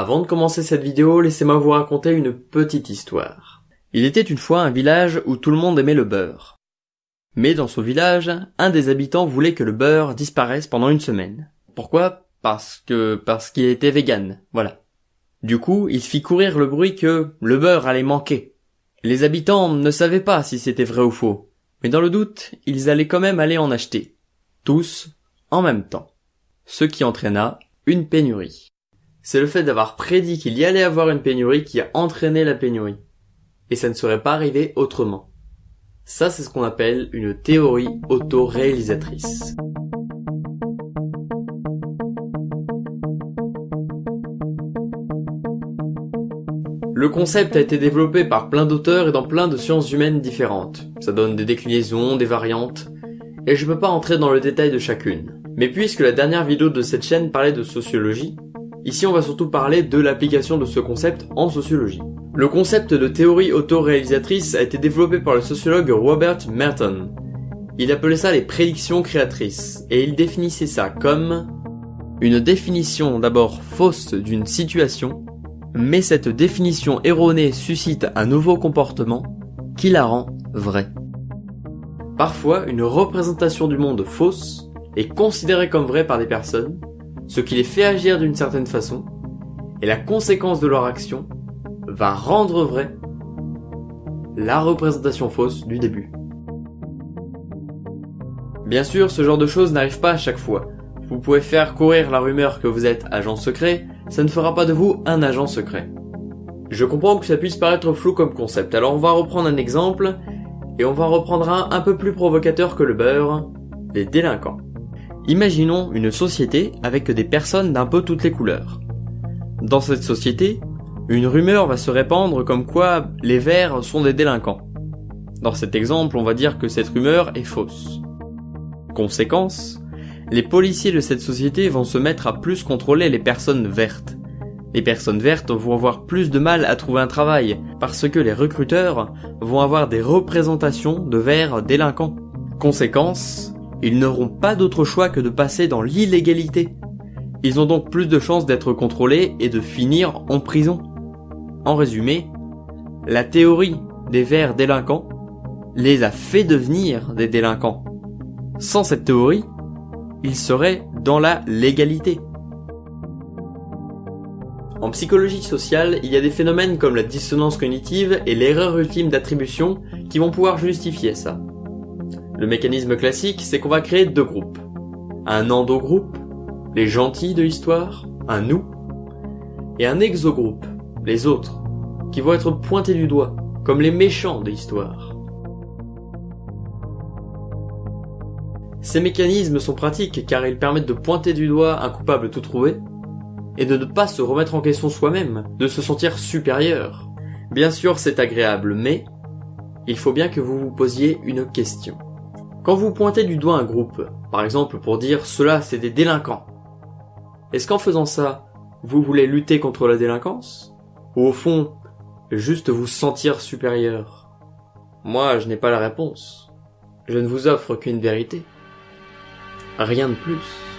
Avant de commencer cette vidéo, laissez-moi vous raconter une petite histoire. Il était une fois un village où tout le monde aimait le beurre. Mais dans ce village, un des habitants voulait que le beurre disparaisse pendant une semaine. Pourquoi? Parce que parce qu'il était vegan, voilà. Du coup, il fit courir le bruit que le beurre allait manquer. Les habitants ne savaient pas si c'était vrai ou faux, mais dans le doute, ils allaient quand même aller en acheter. Tous, en même temps. Ce qui entraîna une pénurie. C'est le fait d'avoir prédit qu'il y allait avoir une pénurie qui a entraîné la pénurie. Et ça ne serait pas arrivé autrement. Ça, c'est ce qu'on appelle une théorie autoréalisatrice. Le concept a été développé par plein d'auteurs et dans plein de sciences humaines différentes. Ça donne des déclinaisons, des variantes, et je peux pas entrer dans le détail de chacune. Mais puisque la dernière vidéo de cette chaîne parlait de sociologie, ici on va surtout parler de l'application de ce concept en sociologie. Le concept de théorie autoréalisatrice a été développé par le sociologue Robert Merton. Il appelait ça les prédictions créatrices, et il définissait ça comme une définition d'abord fausse d'une situation mais cette définition erronée suscite un nouveau comportement qui la rend vraie. Parfois, une représentation du monde fausse est considérée comme vraie par des personnes, ce qui les fait agir d'une certaine façon, et la conséquence de leur action va rendre vraie la représentation fausse du début. Bien sûr, ce genre de choses n'arrive pas à chaque fois. Vous pouvez faire courir la rumeur que vous êtes agent secret, ça ne fera pas de vous un agent secret. Je comprends que ça puisse paraître flou comme concept, alors on va reprendre un exemple, et on va reprendre un un peu plus provocateur que le beurre, les délinquants. Imaginons une société avec des personnes d'un peu toutes les couleurs. Dans cette société, une rumeur va se répandre comme quoi les verts sont des délinquants. Dans cet exemple, on va dire que cette rumeur est fausse. Conséquence, les policiers de cette société vont se mettre à plus contrôler les personnes vertes. Les personnes vertes vont avoir plus de mal à trouver un travail parce que les recruteurs vont avoir des représentations de verts délinquants. Conséquence, ils n'auront pas d'autre choix que de passer dans l'illégalité. Ils ont donc plus de chances d'être contrôlés et de finir en prison. En résumé, la théorie des verts délinquants les a fait devenir des délinquants. Sans cette théorie, il serait dans la légalité. En psychologie sociale, il y a des phénomènes comme la dissonance cognitive et l'erreur ultime d'attribution qui vont pouvoir justifier ça. Le mécanisme classique, c'est qu'on va créer deux groupes. Un endogroupe, les gentils de l'histoire, un nous, et un exogroupe, les autres, qui vont être pointés du doigt, comme les méchants de l'histoire. Ces mécanismes sont pratiques car ils permettent de pointer du doigt un coupable tout trouvé et de ne pas se remettre en question soi-même, de se sentir supérieur. Bien sûr, c'est agréable, mais il faut bien que vous vous posiez une question. Quand vous pointez du doigt un groupe, par exemple pour dire cela c'est des délinquants, est-ce qu'en faisant ça, vous voulez lutter contre la délinquance? Ou au fond, juste vous sentir supérieur? Moi, je n'ai pas la réponse. Je ne vous offre qu'une vérité. Rien de plus.